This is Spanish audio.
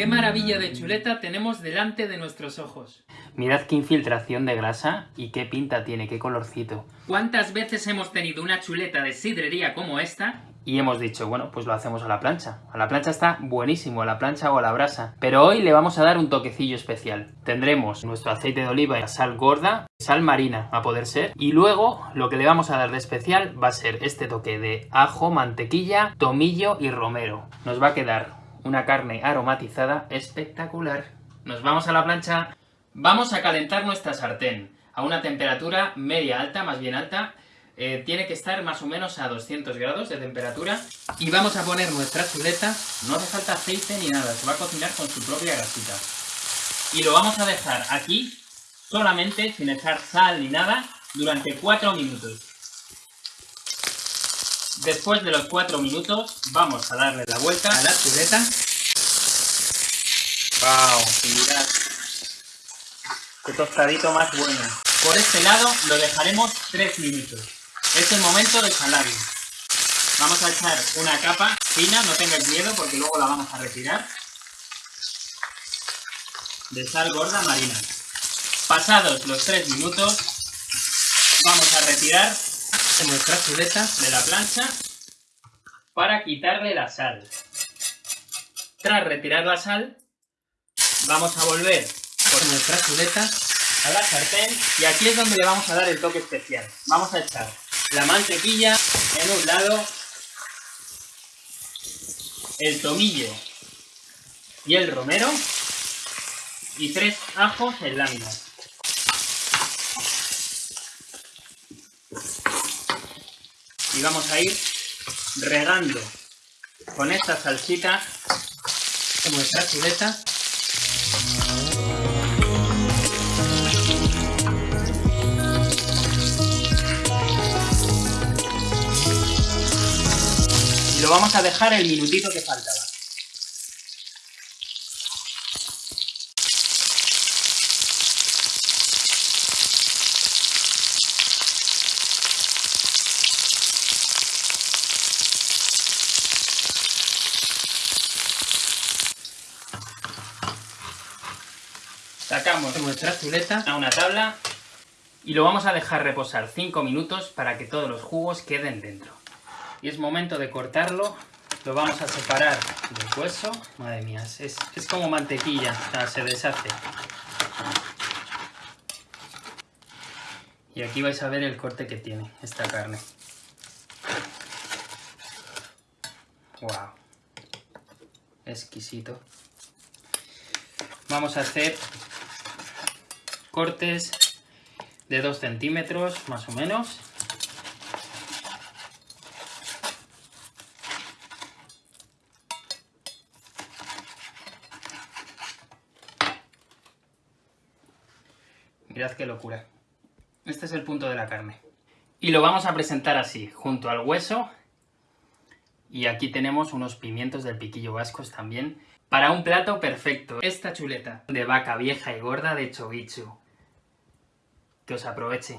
¡Qué maravilla de chuleta tenemos delante de nuestros ojos! Mirad qué infiltración de grasa y qué pinta tiene, qué colorcito. ¿Cuántas veces hemos tenido una chuleta de sidrería como esta? Y hemos dicho, bueno, pues lo hacemos a la plancha. A la plancha está buenísimo, a la plancha o a la brasa. Pero hoy le vamos a dar un toquecillo especial. Tendremos nuestro aceite de oliva y sal gorda, sal marina a poder ser. Y luego lo que le vamos a dar de especial va a ser este toque de ajo, mantequilla, tomillo y romero. Nos va a quedar una carne aromatizada espectacular. Nos vamos a la plancha. Vamos a calentar nuestra sartén a una temperatura media alta, más bien alta. Eh, tiene que estar más o menos a 200 grados de temperatura. Y vamos a poner nuestra chuleta. No hace falta aceite ni nada, se va a cocinar con su propia grasita. Y lo vamos a dejar aquí, solamente, sin echar sal ni nada, durante 4 minutos. Después de los 4 minutos, vamos a darle la vuelta a la chuleta. ¡Wow! Mirad. ¡Qué tostadito más bueno! Por este lado lo dejaremos 3 minutos. Es el momento de salarlo. Vamos a echar una capa fina, no tengáis miedo porque luego la vamos a retirar. De sal gorda marina. Pasados los 3 minutos, vamos a retirar nuestra chuleta de la plancha para quitarle la sal. Tras retirar la sal, vamos a volver por nuestra chuleta a la sartén y aquí es donde le vamos a dar el toque especial. Vamos a echar la mantequilla en un lado, el tomillo y el romero y tres ajos en láminas. Y vamos a ir regando con esta salsita nuestra chuleta. Y lo vamos a dejar el minutito que faltaba Sacamos nuestra chuleta a una tabla y lo vamos a dejar reposar 5 minutos para que todos los jugos queden dentro. Y es momento de cortarlo, lo vamos a separar del hueso. Madre mía, es, es como mantequilla, o sea, se deshace. Y aquí vais a ver el corte que tiene esta carne. ¡Wow! Exquisito. Vamos a hacer cortes de 2 centímetros más o menos. Mirad qué locura. Este es el punto de la carne. Y lo vamos a presentar así, junto al hueso. Y aquí tenemos unos pimientos del piquillo vascos también. Para un plato perfecto, esta chuleta de vaca vieja y gorda de chovichu. Que os aproveche.